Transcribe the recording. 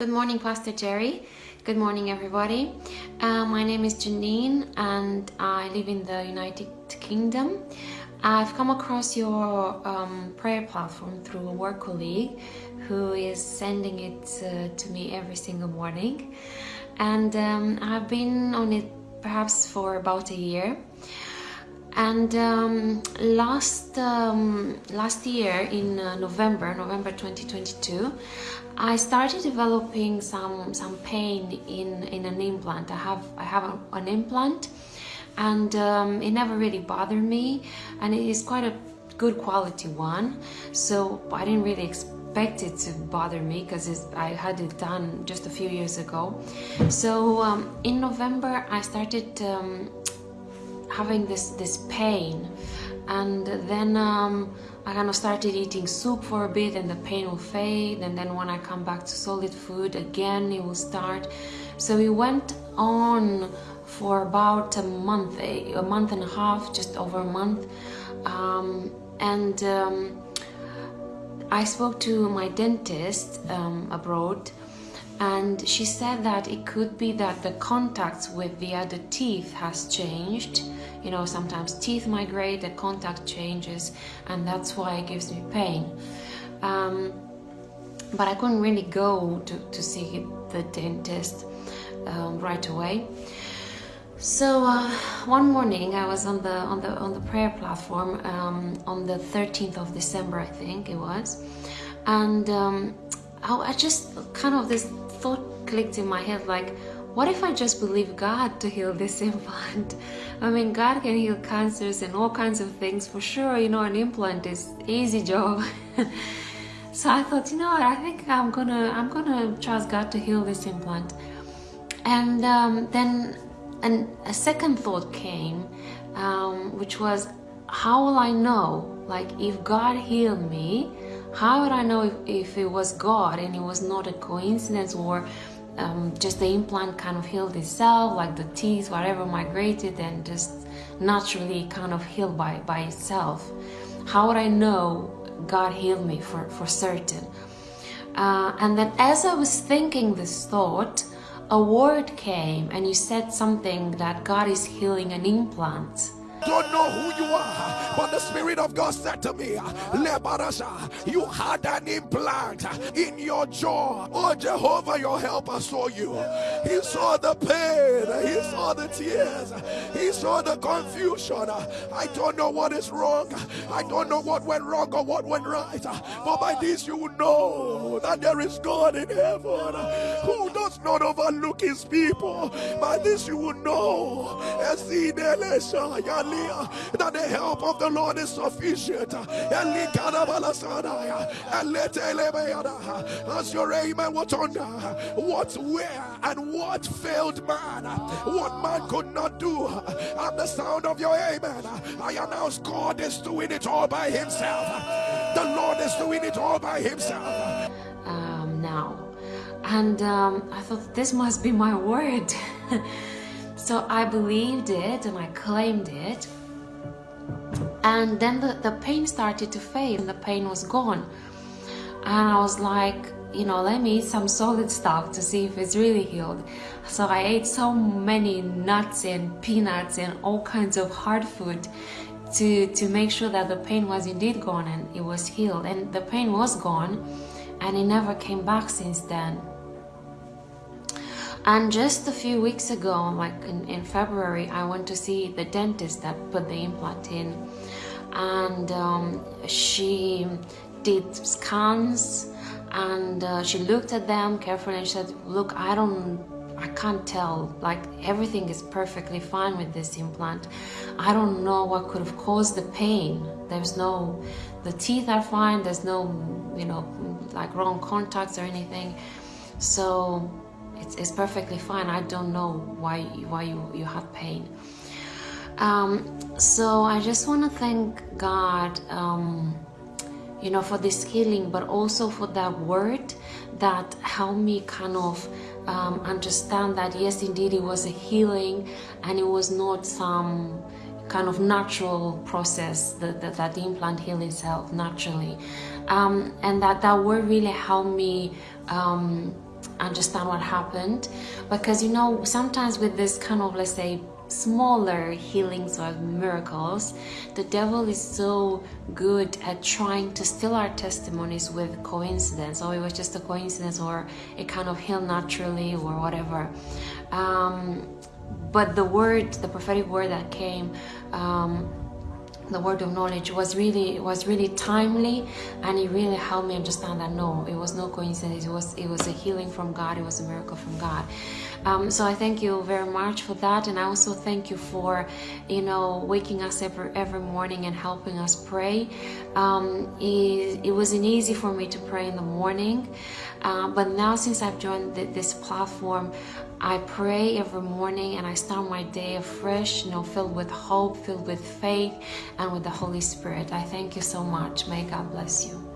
Good morning, Pastor Jerry. Good morning, everybody. Uh, my name is Janine and I live in the United Kingdom. I've come across your um, prayer platform through a work colleague who is sending it uh, to me every single morning. And um, I've been on it perhaps for about a year and um, last um, last year in uh, November November 2022 I started developing some some pain in in an implant. I have I have a, an implant and um, it never really bothered me and it is quite a good quality one. So I didn't really expect it to bother me because I had it done just a few years ago. So um, in November I started um, having this this pain. And then um, I kind of started eating soup for a bit and the pain will fade. And then when I come back to solid food again it will start. So it went on for about a month a month and a half just over a month. Um, and um, I spoke to my dentist um, abroad and she said that it could be that the contacts with the other teeth has changed. You know sometimes teeth migrate the contact changes and that's why it gives me pain. Um, but I couldn't really go to, to see the dentist um, right away. So uh, one morning I was on the on the on the prayer platform um, on the 13th of December I think it was. And um, I, I just kind of this thought clicked in my head like, what if I just believe God to heal this implant? I mean, God can heal cancers and all kinds of things for sure. You know, an implant is easy job. so I thought, you know what? I think I'm gonna I'm gonna trust God to heal this implant. And um, then an, a second thought came, um, which was, how will I know? Like, if God healed me, how would I know if, if it was God and it was not a coincidence or um, just the implant kind of healed itself, like the teeth, whatever migrated and just naturally kind of healed by, by itself? How would I know God healed me for, for certain? Uh, and then as I was thinking this thought, a word came and you said something that God is healing an implant don't know who you are, but the Spirit of God said to me, Lebarasha, You had an implant in your jaw. Oh, Jehovah, your helper saw you. He saw the pain, he the tears, he saw the confusion. I don't know what is wrong, I don't know what went wrong or what went right, but by this you will know that there is God in heaven who does not overlook his people. By this you will know that the help of the Lord is sufficient. As your amen was on what, where, and what failed man, what man could not do. At the sound of your amen, I announce God is doing it all by himself. The Lord is doing it all by himself. Um, now, and um, I thought this must be my word. So I believed it and I claimed it. And then the, the pain started to fade and the pain was gone. And I was like, you know, let me eat some solid stuff to see if it's really healed. So I ate so many nuts and peanuts and all kinds of hard food to, to make sure that the pain was indeed gone and it was healed. And the pain was gone and it never came back since then. And just a few weeks ago, like in, in February, I went to see the dentist that put the implant in. And um, she did scans and uh, she looked at them carefully and she said, look, I don't I can't tell. Like everything is perfectly fine with this implant. I don't know what could have caused the pain. There's no the teeth are fine. There's no you know like wrong contacts or anything. So it's, it's perfectly fine. I don't know why why you, you had pain. Um, so I just want to thank God, um, you know, for this healing, but also for that word that helped me kind of um, understand that yes, indeed, it was a healing, and it was not some kind of natural process that, that, that the implant healed itself naturally. Um, and that that word really helped me um, understand what happened. Because you know sometimes with this kind of let's say smaller healings or miracles the devil is so good at trying to steal our testimonies with coincidence or it was just a coincidence or it kind of healed naturally or whatever. Um, but the word the prophetic word that came um, the word of knowledge was really was really timely and it really helped me understand that no it was no coincidence. It was it was a healing from god. It was a miracle from god um, so i thank you very much for that and i also thank you for you know waking us every every morning and helping us pray um, it, it wasn't easy for me to pray in the morning uh, but now since i've joined the, this platform I pray every morning and I start my day afresh, you know, filled with hope, filled with faith, and with the Holy Spirit. I thank you so much. May God bless you.